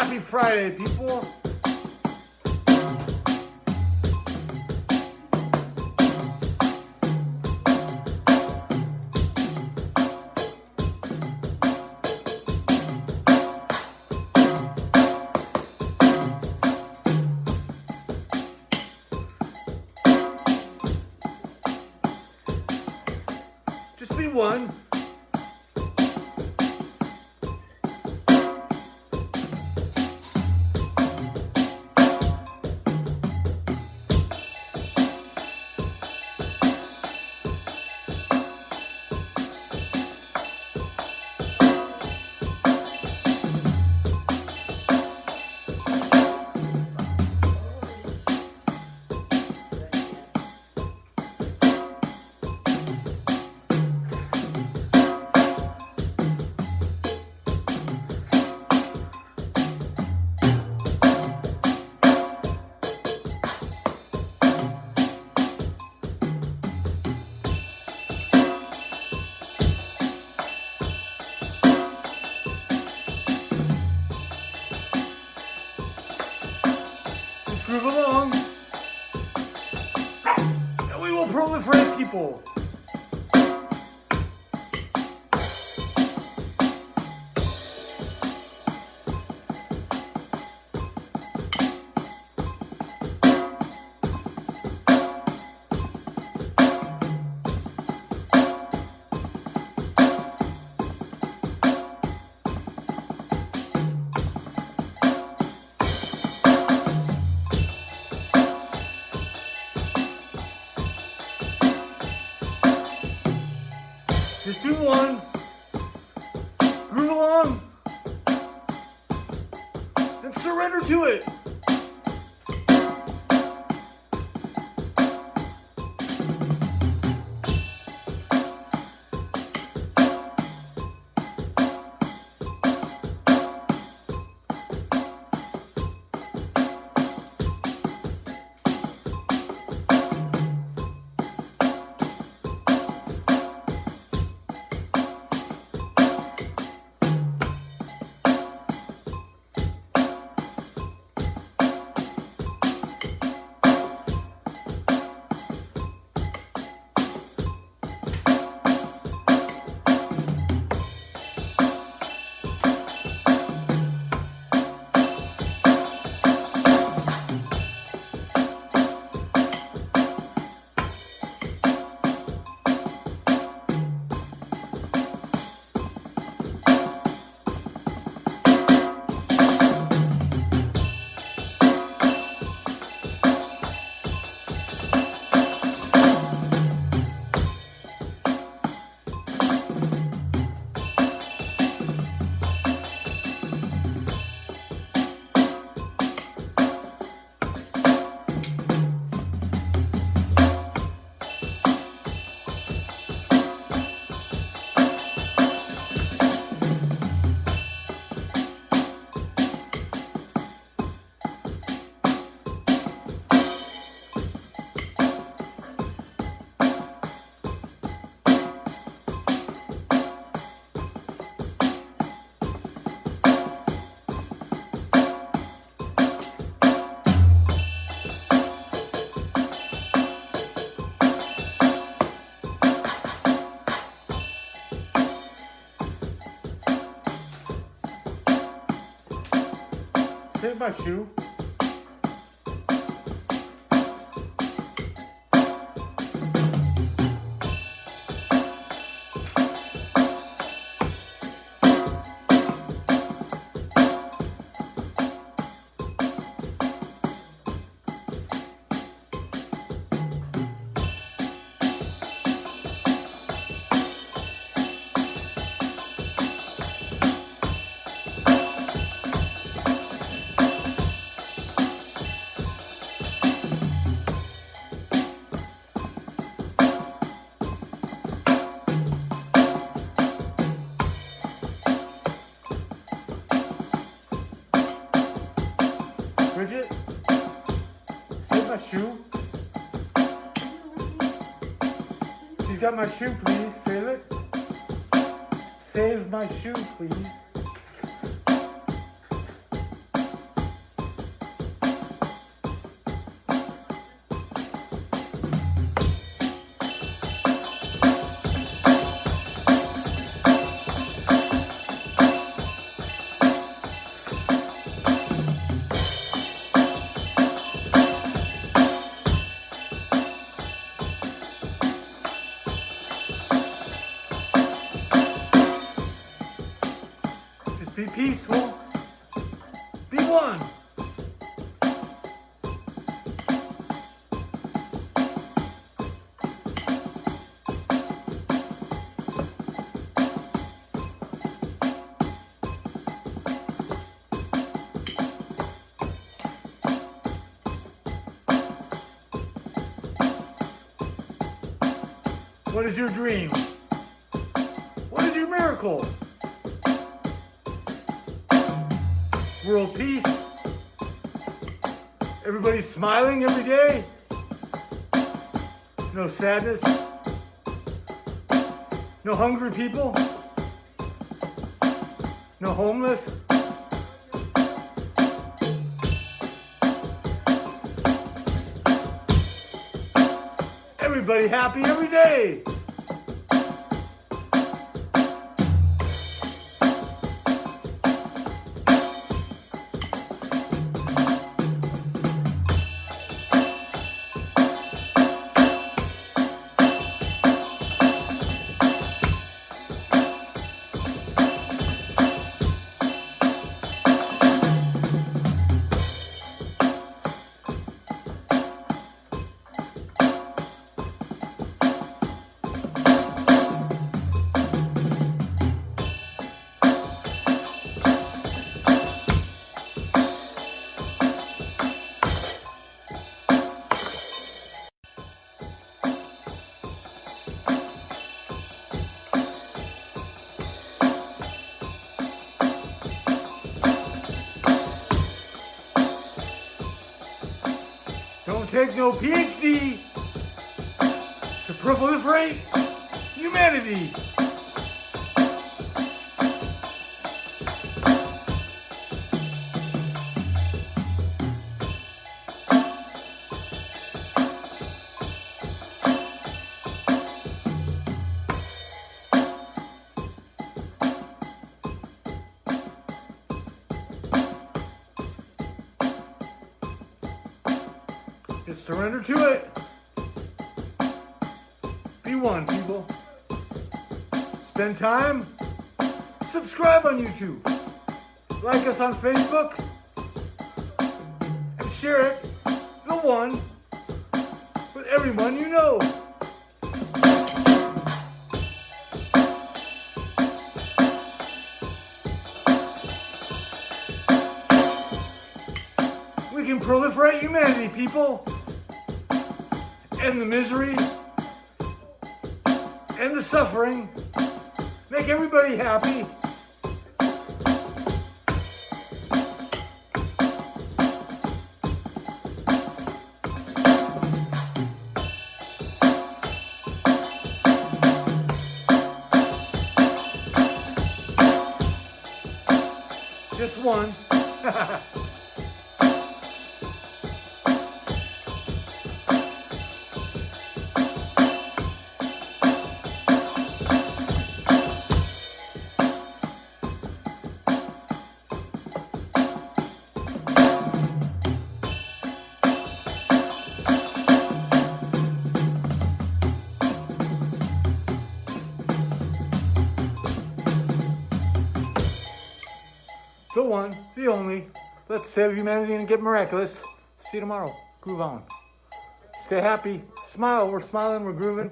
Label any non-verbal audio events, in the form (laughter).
Happy Friday, people. Proliferate surrender to it. My shoe. Got my shoe, please. Save it. Save my shoe, please. Peaceful. Be one. What is your dream? What is your miracle? World peace? Everybody smiling every day? No sadness? No hungry people? No homeless? Everybody happy every day. Don't take no PhD to proliferate humanity. Surrender to it. Be one, people. Spend time. Subscribe on YouTube. Like us on Facebook. And share it, the one, with everyone you know. We can proliferate humanity, people. End the misery. End the suffering. Make everybody happy. Just one. (laughs) one, the only. Let's save humanity and get miraculous. See you tomorrow. Groove on. Stay happy. Smile. We're smiling. We're grooving.